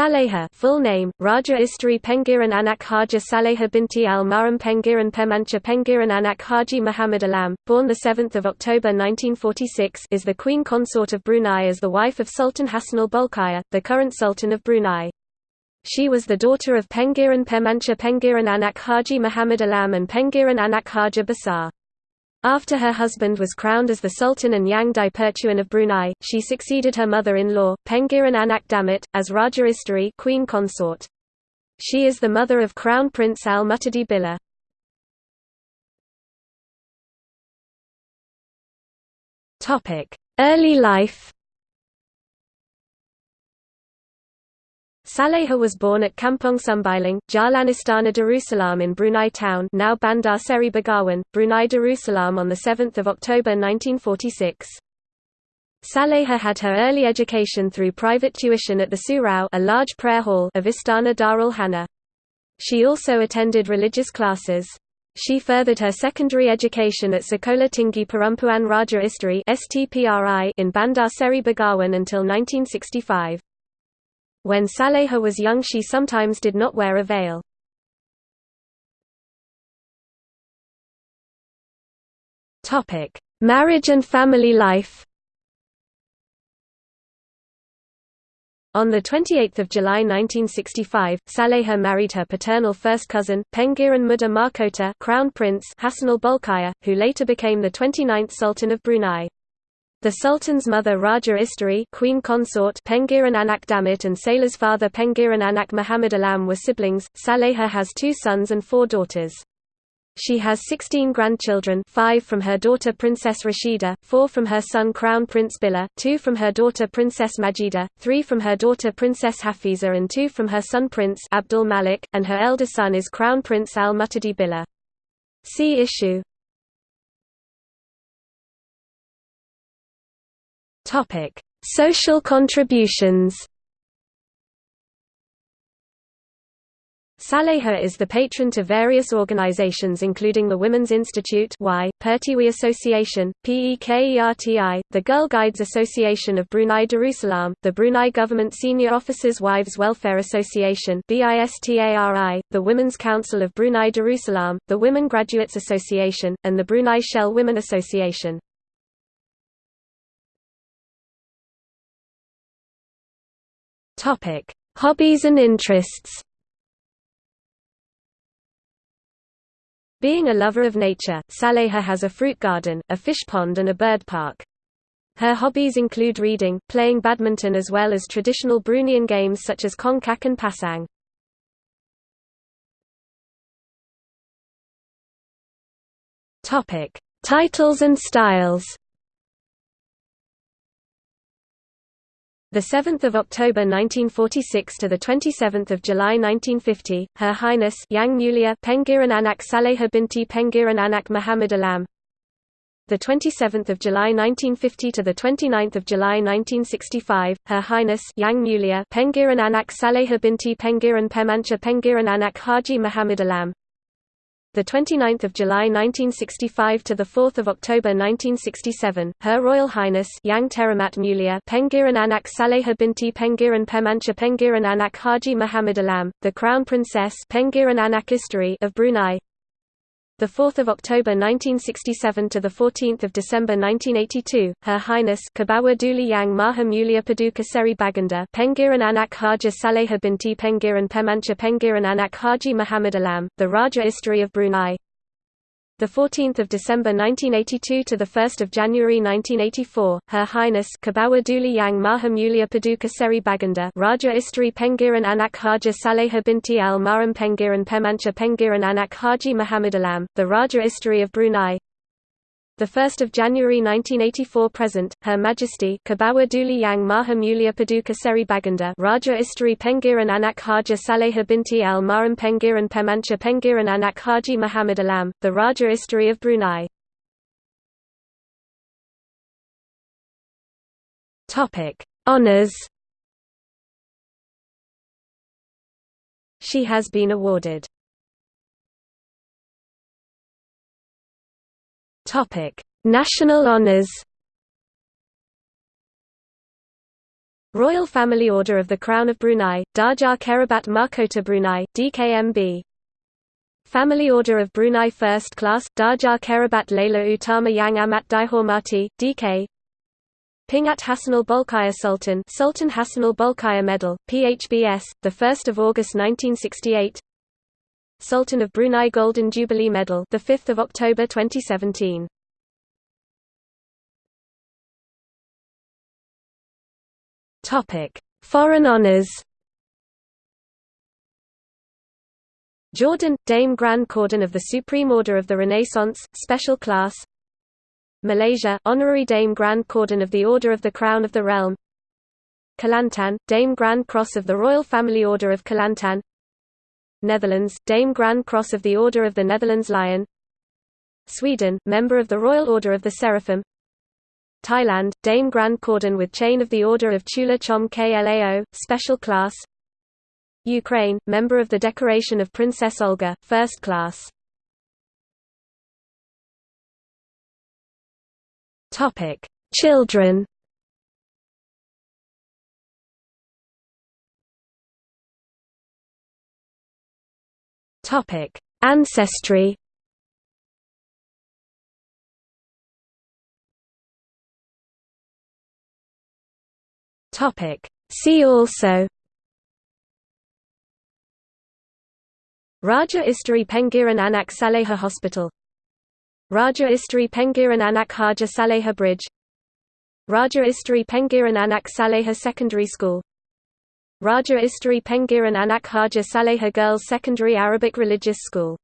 Saleha full name, Raja Isteri Pengiran Anak Hajah Saleha binti al-Maram Pengiran Pemancha Pengiran Anak Haji Muhammad Alam, born 7 October 1946 is the Queen Consort of Brunei as the wife of Sultan Hassanal Bolkiah, the current Sultan of Brunei. She was the daughter of Pengiran Pemancha Pengiran Anak Haji Muhammad Alam and Pengiran Anak Haja Basar. After her husband was crowned as the Sultan and Yang Di-Pertuan of Brunei, she succeeded her mother-in-law, Pengiran Anak Damit, as Raja Isteri queen consort. She is the mother of Crown Prince Al-Muhtadi Billah. Early life Saleha was born at Kampong Jalan Istana Darussalam in Brunei Town now Bandar Seri Begawan, Brunei Darussalam on 7 October 1946. Saleha had her early education through private tuition at the Surau a large prayer hall of Istana Darul Hana. She also attended religious classes. She furthered her secondary education at Sekolah Tinggi Perempuan Raja Isteri in Bandar Seri Begawan until 1965. When Saleha was young she sometimes did not wear a veil. Marriage and family life On 28 July 1965, Saleha married her paternal first cousin, Pengiran Muda Mahkota Crown Prince Hassanal Bolkiah, who later became the 29th Sultan of Brunei. The Sultan's mother Raja Isteri queen consort Pengiran Anak Damit and Saleh's father Pengiran Anak Muhammad Alam were siblings. Saleha has two sons and four daughters. She has 16 grandchildren five from her daughter Princess Rashidah, four from her son Crown Prince Billah, two from her daughter Princess Majeedah, three from her daughter Princess Hafizah and two from her son Prince Abdul Malik, and her elder son is Crown Prince Al-Muhtadi Billah. See issue Topic: Social contributions. Saleha is the patron to various organizations including the Women's Institute y, Pertiwi Association, PEKERTI, the Girl Guides Association of Brunei Darussalam, the Brunei Government Senior Officers Wives Welfare Association the Women's Council of Brunei Darussalam, the Women Graduates Association, and the Brunei Shell Women Association. Topic: Hobbies and interests. Being a lover of nature, Saleha has a fruit garden, a fish pond and a bird park. Her hobbies include reading, playing badminton as well as traditional Bruneian games such as Kongkak and Pasang. Topic: Titles and styles. The 7th of October 1946 to the 27th of July 1950, Her Highness Yang Mulia Pengiran Anak Saleha binti Pengiran Anak Muhammad Alam. The 27th of July 1950 to the 29th of July 1965, Her Highness Yang Mulia Pengiran Anak Saleha binti Pengiran Pemancha Pengiran Anak Haji Muhammad Alam the 29th of July 1965 to the 4th of October 1967, Her Royal Highness Yang Teramat Mulia Pengiran Anak Saleha binti Pengiran Pemancha Pengiran Anak Haji Muhammad Alam, the Crown Princess Pengiran Anak Isteri of Brunei, the 4th of October 1967 to the 14th of December 1982, Her Highness Kebawah Duli Yang Maha Mulia Paduka Seri Baginda Pengiran Anak Hajah Saleha binti Pengiran Pemancha Pengiran Anak Haji Muhammad Alam, the Raja Isteri of Brunei the 14th of December 1982 to the 1st of January 1984, Her Highness Duli Yang Paduka Seri Baginda Raja Isteri Pengiran Anak Hajah Saleha binti Al Maram Pengiran Pemancha Pengiran Anak Haji Muhammad Alam, the Raja Isteri of Brunei, 1 January 1984 present, Her Majesty Kebawah Yang Paduka Seri Raja Isteri Pengiran Anak Hajah Saleha binti Al Maram Pengiran Pemancha Pengiran Anak Haji Muhammad Alam, the Raja Isteri of Brunei. Honours She has been awarded Topic: National honors. Royal Family Order of the Crown of Brunei, Darjah Kerabat Mahkota Brunei, DKMB Family Order of Brunei First Class, Darjah Kerabat Laila Utama Yang Amat Dihormati, DK Pingat Hassanal Bolkiah Sultan Sultan Hassanal Bolkiah Medal, PHBS, 1 August 1968 Sultan of Brunei Golden Jubilee Medal, 5 October 2017 Topic: Foreign honors. Jordan Dame Grand Cordon of the Supreme Order of the Renaissance, Special Class. Malaysia Honorary Dame Grand Cordon of the Order of the Crown of the Realm. Kelantan Dame Grand Cross of the Royal Family Order of Kelantan. Netherlands Dame Grand Cross of the Order of the Netherlands Lion. Sweden Member of the Royal Order of the Seraphim. Thailand, Dame Grand Cordon with Chain of the Order of Chula Chom Klao, Special Class Ukraine, member of the Decoration of Princess Olga, First Class Children Ancestry Topic. See also Raja Isteri Pengiran Anak Saleha Hospital Raja Isteri Pengiran Anak Hajah Saleha Bridge Raja Isteri Pengiran Anak Saleha Secondary School Raja Isteri Pengiran Anak Hajah Saleha Girls Secondary Arabic Religious School